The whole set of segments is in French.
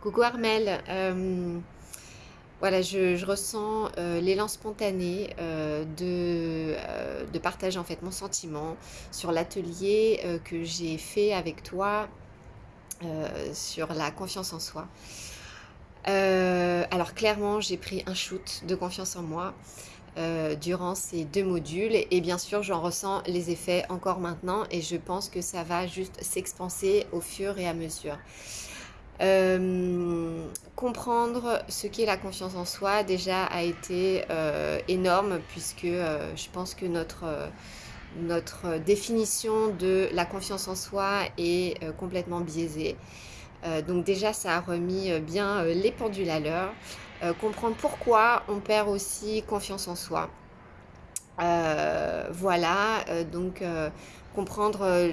Coucou Armel, euh, voilà, je, ressens euh, l'élan spontané euh, de, de partager en fait mon sentiment sur l'atelier que j'ai fait avec toi sur la confiance en soi. Alors clairement, j'ai pris un shoot de confiance en moi durant ces deux modules et bien sûr, j'en ressens les effets encore maintenant et je pense que ça va juste s'expanser au fur et à mesure. Euh, comprendre ce qu'est la confiance en soi déjà a été euh, énorme puisque euh, je pense que notre, définition de la confiance en soi est complètement biaisée. Donc déjà ça a remis bien les pendules à l'heure. Comprendre pourquoi on perd aussi confiance en soi. Voilà, donc comprendre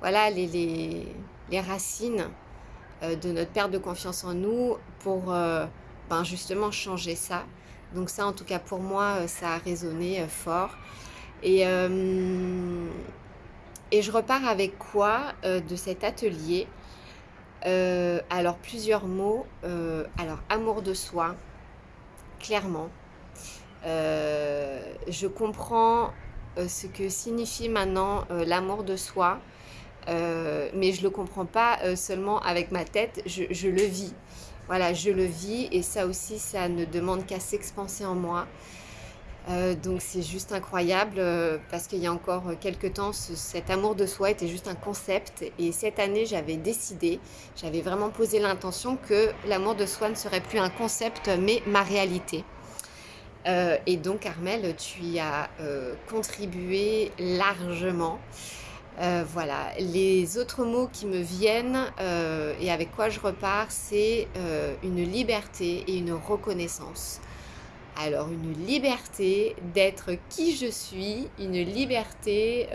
voilà les racines euh, de notre perte de confiance en nous pour euh, ben justement changer ça. Donc ça, en tout cas pour moi, euh, ça a résonné fort. Et, et je repars avec quoi de cet atelier? Alors plusieurs mots. Alors amour de soi, clairement. Je comprends ce que signifie maintenant l'amour de soi. Euh, mais je ne le comprends pas euh, seulement avec ma tête, je, le vis. Voilà, je le vis et ça aussi, ça ne demande qu'à s'expanser en moi. Euh, donc c'est juste incroyable parce qu'il y a encore quelques temps, ce, cet amour de soi était juste un concept et cette année, j'avais décidé, j'avais vraiment posé l'intention que l'amour de soi ne serait plus un concept mais ma réalité. Et donc Armel, tu y as contribué largement. Euh, voilà, les autres mots qui me viennent euh, et avec quoi je repars, c'est euh, une liberté et une reconnaissance. Alors une liberté d'être qui je suis, une liberté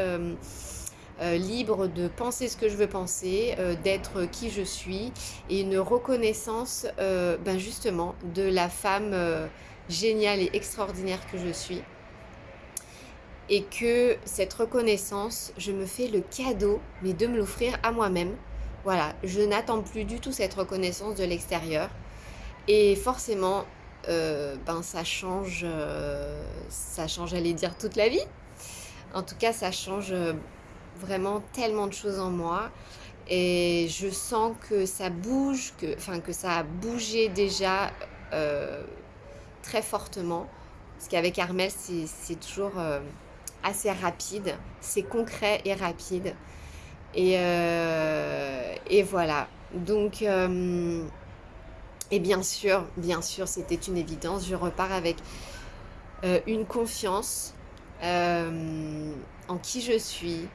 libre de penser ce que je veux penser, d'être qui je suis et une reconnaissance ben justement de la femme géniale et extraordinaire que je suis et que cette reconnaissance, je me fais le cadeau, mais de me l'offrir à moi-même. Voilà, je n'attends plus du tout cette reconnaissance de l'extérieur. Et forcément, euh, ben ça change, euh, ça change, j'allais dire, toute la vie. En tout cas, ça change euh, vraiment tellement de choses en moi. Et je sens que ça bouge, que, enfin, que ça a bougé déjà très fortement. Parce qu'avec Armel, c'est toujours assez rapide, c'est concret et rapide. Et, euh, voilà. Donc, euh, et bien sûr, bien sûr, c'était une évidence. Je repars avec euh, une confiance en qui je suis,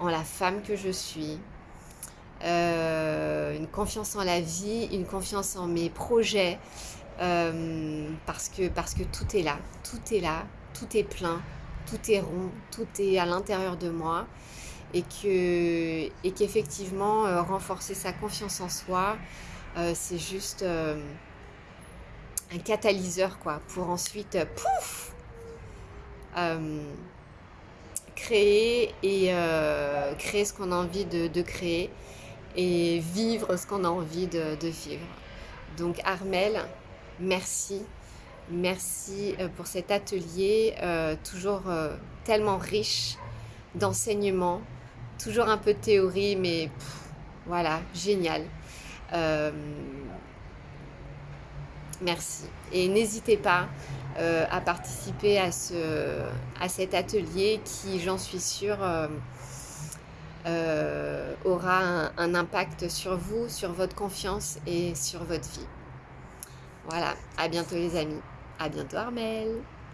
en la femme que je suis, une confiance en la vie, une confiance en mes projets, parce que tout est là, tout est là, tout est plein, tout est rond, tout est à l'intérieur de moi et que et qu'effectivement euh, renforcer sa confiance en soi euh, c'est juste euh, un catalyseur quoi pour ensuite pouf créer et créer ce qu'on a envie de, créer et vivre ce qu'on a envie de, vivre. Donc Armel merci merci euh, pour cet atelier euh, toujours euh, tellement riche d'enseignements toujours un peu de théorie mais voilà génial merci et n'hésitez pas à participer à, ce, à cet atelier qui, j'en suis sûre, aura un, impact sur vous, sur votre confiance et sur votre vie. Voilà, à bientôt les amis. À bientôt Armel